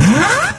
Huh?